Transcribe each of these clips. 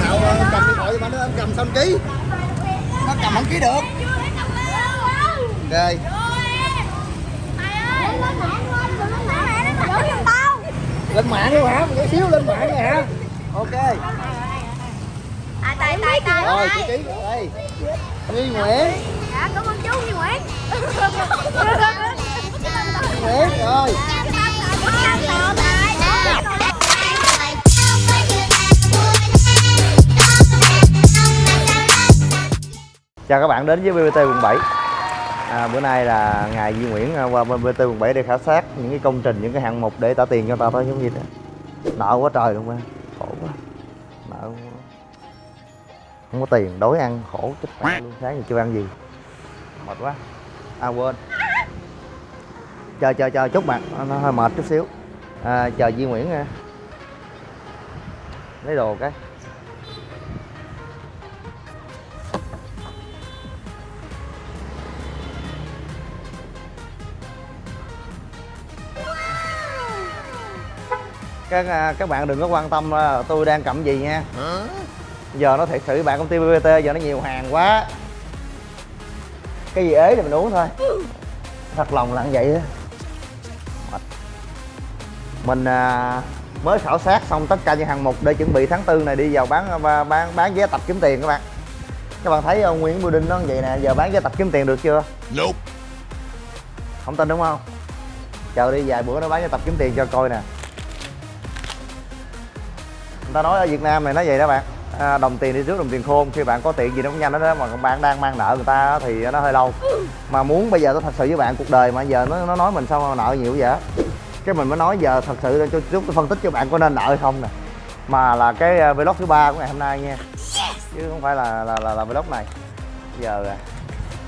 nào cầm điện thoại cho nó cầm xong ký nó cầm không ký được ok lên mạng luôn hả một xíu lên mạng rồi hả ok Tài tài tài rồi chị ký đây Duy Nguyễn Dạ cảm ơn chú Duy Nguyễn Nguyễn rồi Chào các bạn đến với BBT quận 7 à, Bữa nay là ngày Duy Nguyễn à, qua bên BBT quận 7 để khảo sát những cái công trình, những cái hạng mục để trả tiền cho tao ta thôi giống như thế. Nợ quá trời luôn á, khổ quá Nợ quá. Không có tiền, đói ăn, khổ chết mẹ luôn, sáng giờ chưa ăn gì. Mệt quá. À quên. Chờ chờ chờ chút bạn, nó hơi mệt chút xíu. À, Chờ Duy Nguyễn nha. Lấy đồ cái. Các à, các bạn đừng có quan tâm là tôi đang cầm gì nha. Giờ nó thiệt sự bạn công ty BBT giờ nó nhiều hàng quá. Cái gì ế thì mình uống thôi. Thật lòng là như vậy á. Mình à, mới khảo sát xong tất cả những hàng mục để chuẩn bị tháng tư này đi vào bán bán bán vé tập kiếm tiền các bạn. Các bạn thấy ông Nguyễn Bưu Đinh nó như vậy nè giờ bán vé tập kiếm tiền được chưa? Nope. không tin đúng không? Chờ đi vài bữa nó bán vé tập kiếm tiền cho coi nè ta nói ở Việt Nam này nó vậy đó bạn. À, đồng tiền đi trước đồng tiền khôn. Khi bạn có tiền gì nó cũng nhanh đó, đó mà bạn đang mang nợ người ta thì nó hơi lâu. Mà muốn bây giờ tôi thật sự với bạn cuộc đời mà giờ nó nó nói mình sao mà nợ nhiều vậy cái mình mới nói giờ thật sự cho chút tôi phân tích cho bạn có nên nợ hay không nè. Mà là cái à, vlog thứ ba của ngày hôm nay nha. Chứ không phải là là là, là vlog này. Giờ à,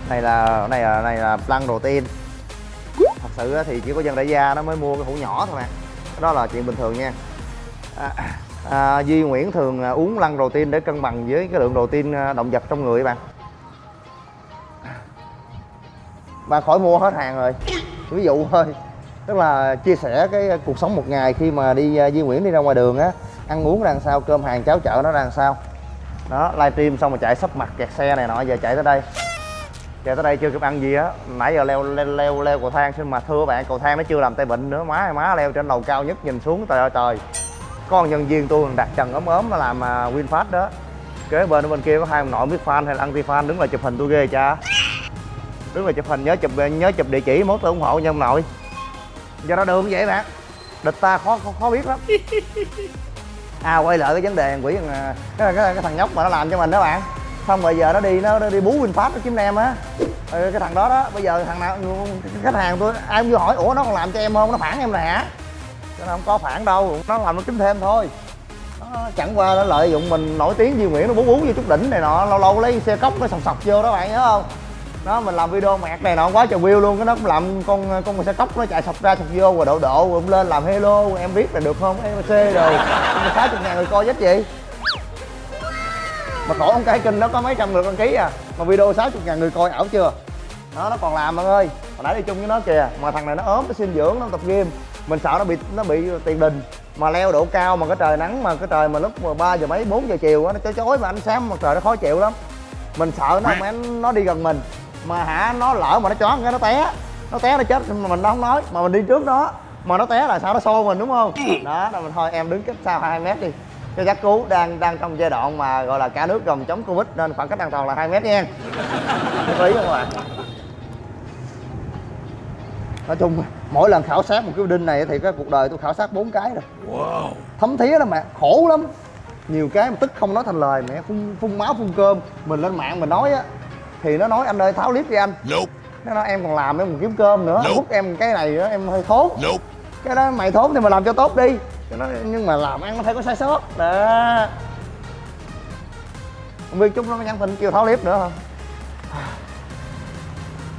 này là này là này là plan đầu tiên. Thật sự thì chỉ có dân đại gia nó mới mua cái hũ nhỏ thôi mà đó là chuyện bình thường nha. À, à, Duy Nguyễn thường à, uống lăn đầu tiên để cân bằng với cái lượng đầu tiên à, động vật trong người bạn. Bạn khỏi mua hết hàng rồi. Ví dụ thôi tức là chia sẻ cái cuộc sống một ngày khi mà đi à, Duy Nguyễn đi ra ngoài đường á ăn uống ra làm sao cơm hàng cháo chợ nó ra làm sao. Đó livestream xong rồi chạy sắp mặt kẹt xe này nọ giờ chạy tới đây. Chạy tới đây chưa kịp ăn gì á nãy giờ leo leo leo, leo cầu thang xin mà thưa bạn cầu thang nó chưa làm tay bệnh nữa má má leo trên lầu cao nhất nhìn xuống trời ơi trời có con nhân viên tôi đặt trần ốm ốm nó làm à, winfast đó. Kế bên ở bên kia có hai ông nội biết fan hay là anti fan đứng là chụp hình tôi ghê cha. Đứng là chụp hình nhớ chụp nhớ chụp địa chỉ mốt tôi ủng hộ nha ông nội. Do đó đường vậy bạn. Địch ta khó khó, khó biết lắm. À quay lại cái vấn đề quỷ cái, cái, cái, cái thằng nhóc mà nó làm cho mình đó bạn. Xong rồi giờ nó đi nó, nó đi bú winfast nó kiếm em á. Ừ, cái thằng đó đó bây giờ thằng nào khách hàng tôi ai cũng vô hỏi ủa nó còn làm cho em không? Nó phản em rồi hả? Nó không có phản đâu, nó làm nó kiếm thêm thôi. Nó chẳng qua nó lợi dụng mình nổi tiếng Duy Nguyễn, nó bú bú vô chút đỉnh này nọ, lâu lâu lấy xe cốc nó sọc sọc vô đó bạn nhớ không? Đó, mình làm video mẹt này nọ quá trời view luôn, cái nó cũng làm con con xe cốc nó chạy sọc ra sọc vô rồi độ độ rồi lên làm hello, em biết là được không? Mc rồi. Sáu chục ngàn người coi chết gì mà khổ ông cái kênh nó có mấy trăm người đăng ký à. Mà video 60 ngàn người coi ảo chưa? Đó, nó còn làm bạn ơi. Hồi nãy đi chung với nó kìa, mà thằng này nó ốm, nó sinh dưỡng, nó tập game mình sợ nó bị nó bị tiền đình mà leo độ cao mà cái trời nắng mà cái trời mà lúc mà ba giờ mấy 4 giờ chiều á, nó chói chói mà ánh sáng mặt trời nó khó chịu lắm. Mình sợ nó mà nó đi gần mình mà hả, nó lỡ mà nó choáng cái nó té nó té nó chết mà mình đâu không nói, mà mình đi trước nó mà nó té là sao nó xô mình, đúng không? Đó, là mình thôi, em đứng cách xa hai mét đi. Cho chắc cứu đang đang trong giai đoạn mà gọi là cả nước gồng chống covid nên khoảng cách an toàn là hai mét nha. Nhất không ạ? Nói chung mỗi lần khảo sát một cái đinh này thì cái cuộc đời tôi khảo sát bốn cái rồi. Wow. thấm thía lắm mà khổ lắm. Nhiều cái mà tức không nói thành lời mẹ phun phun máu phun cơm. Mình lên mạng mình nói á thì nó nói anh ơi tháo clip đi anh. Nope. nó nói em còn làm em còn kiếm cơm nữa Nope. hút em cái này nữa em hơi thốn. Nope. cái đó mày thốn thì mày làm cho tốt đi. Đó, nhưng mà làm ăn nó phải có sai sót. Đó. Không biết chúng nó nhắn tin kêu tháo clip nữa không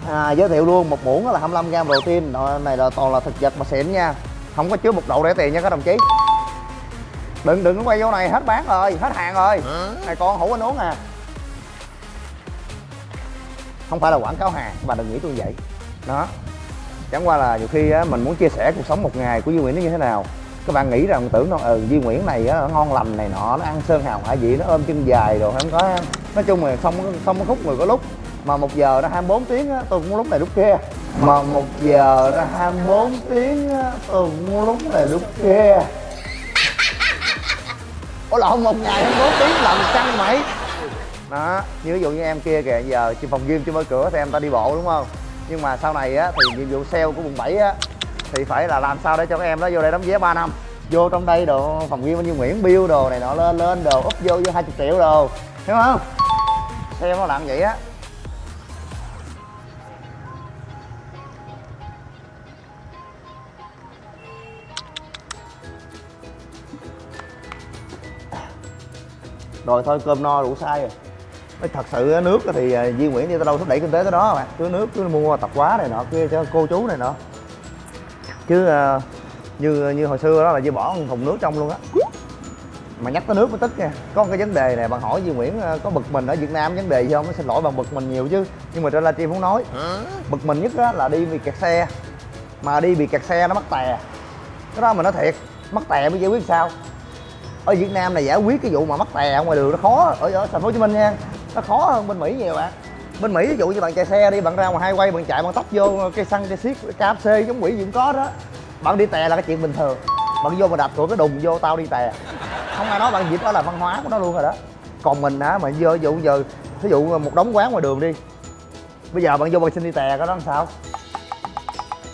à, giới thiệu luôn một muỗng là 25 gram protein. Đó, này là toàn là thực vật mà xịn nha. Không có chứa một độ rẻ tiền nha các đồng chí. Đừng đừng có quay vô này hết bán rồi hết hàng rồi. Này con hủ anh uống à. Không phải là quảng cáo hàng mà đừng nghĩ tôi vậy. Đó. Chẳng qua là nhiều khi á, mình muốn chia sẻ cuộc sống một ngày của Duy Nguyễn nó như thế nào. Các bạn nghĩ rằng tưởng đâu ừ Duy Nguyễn này á, ngon lành này nọ nó ăn sơn hào hải vị nó ôm chân dài rồi không có nói chung là không không có khúc người có lúc mà một giờ nó 24 tiếng á, tôi cũng lúc này lúc kia. Mà một giờ nó 24 tiếng á, tôi cũng lúc này lúc kia. Ủa lộn một ngày 24 tiếng làm căng mày? Đó như ví dụ như em kia kìa giờ trong phòng gym chưa mở cửa thì em ta đi bộ đúng không? Nhưng mà sau này á thì nhiệm vụ sale của quận 7 á thì phải là làm sao để cho các em nó vô đây đóng vé 3 năm. Vô trong đây đồ phòng gym như Nguyễn Bill đồ này nọ lên lên đồ úp vô vô 20 triệu đồ. Hiểu không? Xem nó làm vậy á. Rồi thôi cơm no đủ sai rồi. Mới thật sự nước thì à, Duy Nguyễn đi tới đâu thúc đẩy kinh tế tới đó mà. Cứ nước cứ mua tập quá này nọ kia cho cô chú này nọ. Chứ à, như như hồi xưa đó là Duy bỏ một thùng nước trong luôn á. Mà nhắc tới nước mới tức nha. Có một cái vấn đề này bạn hỏi Duy Nguyễn à, có bực mình ở Việt Nam vấn đề gì không? Xin lỗi bạn bực mình nhiều chứ. Nhưng mà trên livestream muốn nói. Bực mình nhất á, là đi bị kẹt xe. Mà đi bị kẹt xe nó mắc tè. Cái đó mà nói thiệt mắc tè mới giải quyết sao? Ở Việt Nam này giải quyết cái vụ mà mắc tè ở ngoài đường nó khó. Ở ở thành phố Hồ Chí Minh nha, nó khó hơn bên Mỹ nhiều bạn. Bên Mỹ ví dụ như bạn chạy xe đi, bạn ra ngoài hai quay bạn chạy, bạn tóc vô cây xăng, cây xiết KFC, giống quỷ gì cũng có đó. Bạn đi tè là cái chuyện bình thường. Bạn vô mà đạp cửa cái đùng vô, tao đi tè. Không ai nói bạn dịp đó là văn hóa của nó luôn rồi đó. Còn mình á, mà vô dụ giờ ví dụ một đống quán ngoài đường đi, bây giờ bạn vô bạn xin đi tè có đó làm sao?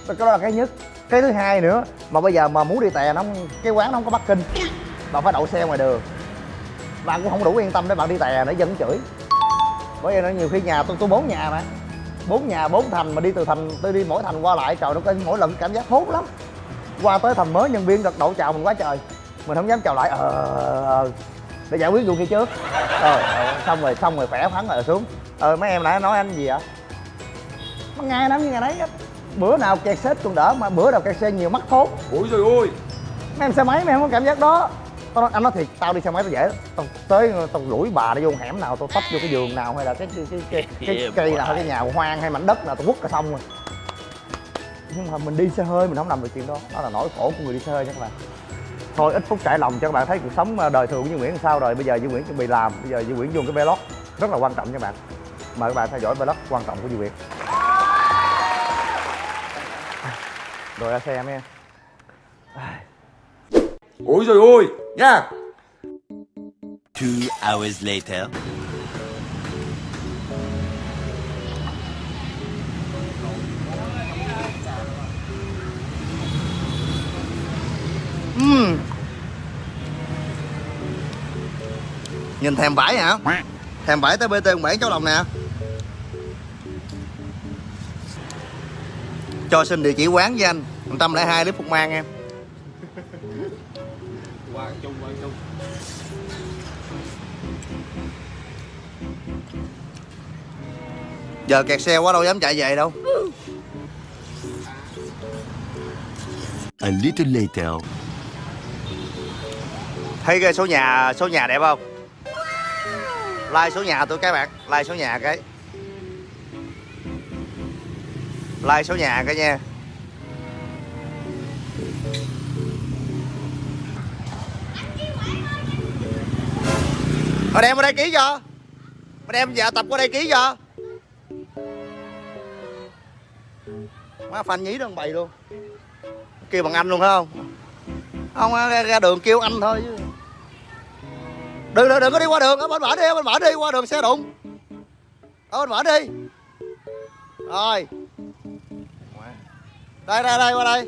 Cái đó là cái nhất. Cái thứ hai nữa, mà bây giờ mà muốn đi tè nó cái quán nó không có parking bạn phải đậu xe ngoài đường. Bạn cũng không đủ yên tâm để bạn đi tè nữa dân chửi. Bởi vậy nó nhiều khi nhà tôi tôi bốn nhà mà. Bốn nhà bốn thành mà đi từ thành tôi đi mỗi thành qua lại trời nó có mỗi lần cảm giác hốt lắm. Qua tới thành mới nhân viên gật đầu chào mình quá trời. Mình không dám chào lại ờ ờ, để giải quyết vụ kia trước. Ờ ờ, xong rồi xong rồi khỏe khoắn rồi xuống. Ờ mấy em nãy nói anh gì ạ? Mấy ngày năm như ngày đấy á. bữa nào kẹt xếp còn đỡ mà bữa nào kẹt xe nhiều mắc thốt Ôi trời ơi. Mấy em xe máy mấy em có cảm giác đó tao nói, anh nói thiệt tao đi xe máy tao dễ tao tới tao đuổi bà đi vô hẻm nào tao tấp vô cái giường nào hay là cái cái cái cây nào hay cái nhà hoang hay mảnh đất nào tao quất cả xong rồi. Nhưng mà mình đi xe hơi mình không làm được chuyện đó. Đó là nỗi khổ của người đi xe hơi nha các bạn thôi ít phút trải lòng cho các bạn thấy cuộc sống ờ, đời thường của Duy Nguyễn làm sao rồi. Bây giờ Duy Nguyễn chuẩn bị làm. Bây giờ Duy Nguyễn vô cái vlog. Rất là quan trọng nha các bạn. Mời các bạn theo dõi vlog quan trọng của Duy Nguyễn. Rồi ra xe em nha Ôi trời ơi Nha Two hours later. Ừm. Nhìn thèm vải hả? Thèm vải tới BT 17 cháu đồng nè Cho xin địa chỉ quán với anh 102 Lý Phục Mang em Giờ kẹt xe quá đâu dám chạy về đâu. A little later. Thấy cái số nhà số nhà đẹp không? Like số nhà tôi cái bạn. Like số nhà cái. Like số nhà cái nha. Mà đem qua đây ký cho Mà đem dạ tập qua đây ký cho Má phanh nhí đó bày luôn. Kêu bằng anh luôn phải không? Không ra, ra đường kêu anh thôi chứ. Đừng đừng đừng có đi qua đường. Ở bên bển đi bên bển đi qua đường xe đụng. Ở bên bển đi. Rồi. Đây đây đây qua đây.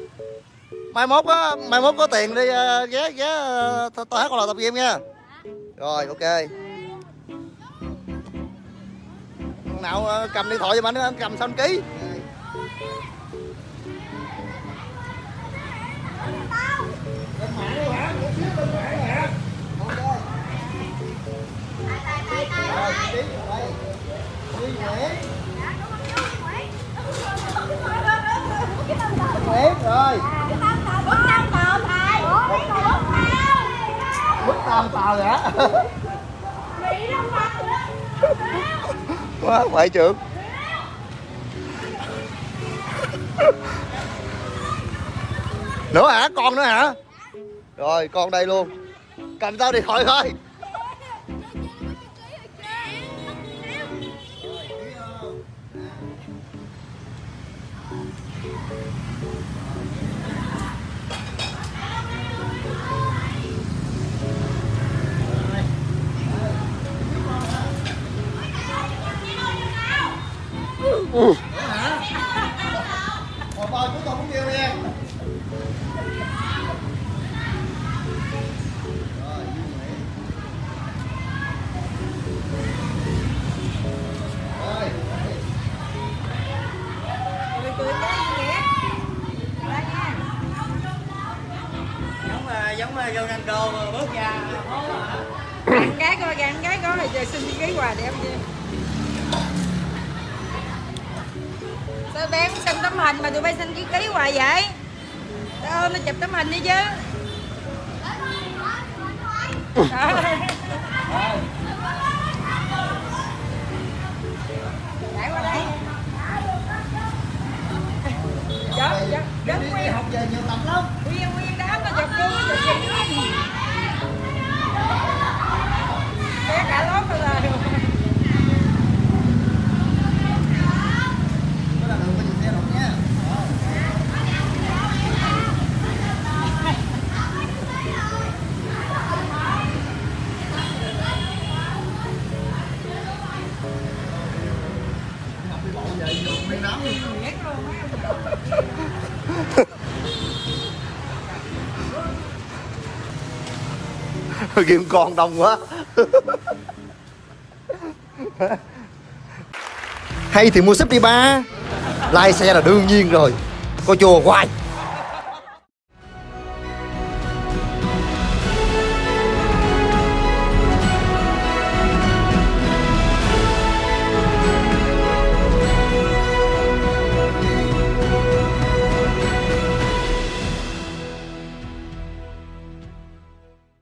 Mai mốt á mai mốt có tiền đi ờ, ghé ghé ờ, tôi hát con lò tập game nha. Rồi ok. Nào ờ, cầm điện thoại cho anh cầm xong ký? Nguyễn rồi bức tam tàu á? quá, ngoại trưởng. Nữa hả? Con nữa hả? Rồi, con đây luôn. Cầm tao điện thoại coi Một bò chúng tôi cũng kêu nha Rồi, Rồi, Cười cười cái gì Ra nha giống giống bước cái coi gắn cái coi Rồi xin ký quà để em Sao bé không xin tấm hình mà tụi bay xin ký ký hoài vậy Tao ôm nó chụp tấm hình đi chứ Trời. Chạy qua đây Dạ, dạ, dạ, học về nhiều tập lắm Nguyên, nguyên đám nó chụp luôn. chụp Kiếm con đông quá. Hay thì mua sếp đi ba. Lai xe là đương nhiên rồi. Coi chùa hoài.